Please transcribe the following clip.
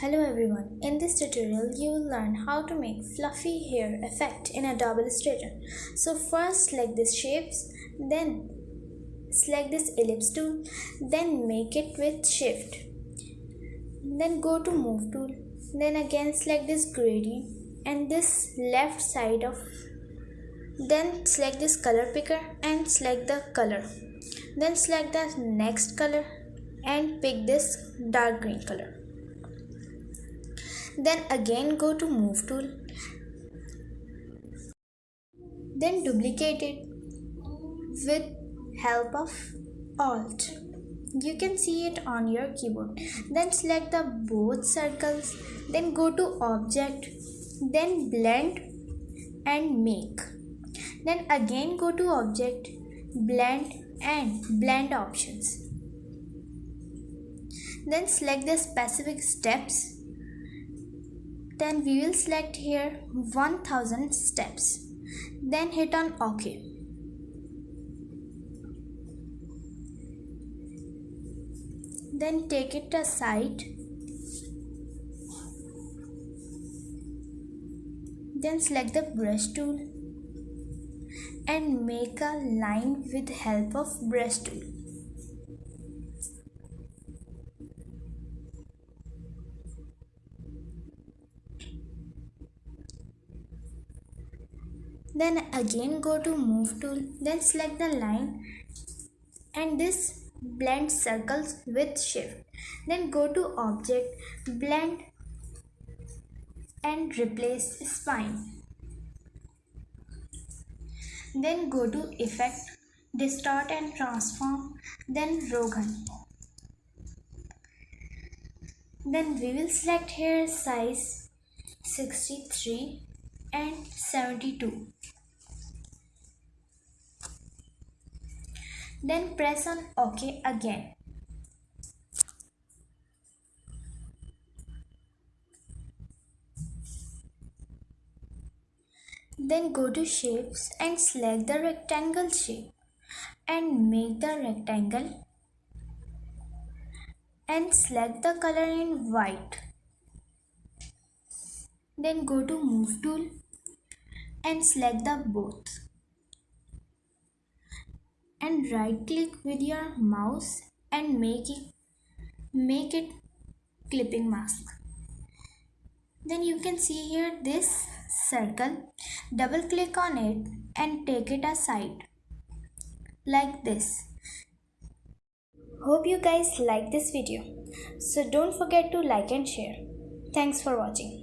Hello everyone, in this tutorial you will learn how to make fluffy hair effect in Adobe Illustrator. So first select these shapes, then select this ellipse tool, then make it with shift. Then go to move tool, then again select this gradient and this left side of then select this color picker and select the color. Then select the next color and pick this dark green color then again go to move tool. Then duplicate it with help of alt. You can see it on your keyboard. Then select the both circles. Then go to object. Then blend and make. Then again go to object blend and blend options. Then select the specific steps then we will select here 1000 steps. Then hit on ok. Then take it aside. Then select the brush tool and make a line with help of brush tool then again go to move tool then select the line and this blend circles with shift. Then go to object blend and replace spine. Then go to effect distort and transform then Roughen then we will select here size 63 and 72 then press on OK again. Then go to shapes and select the rectangle shape and make the rectangle and select the color in white. Then go to move tool and select the both. And right click with your mouse and make it make it clipping mask. Then you can see here this circle. Double click on it and take it aside like this. Hope you guys like this video. So don't forget to like and share. Thanks for watching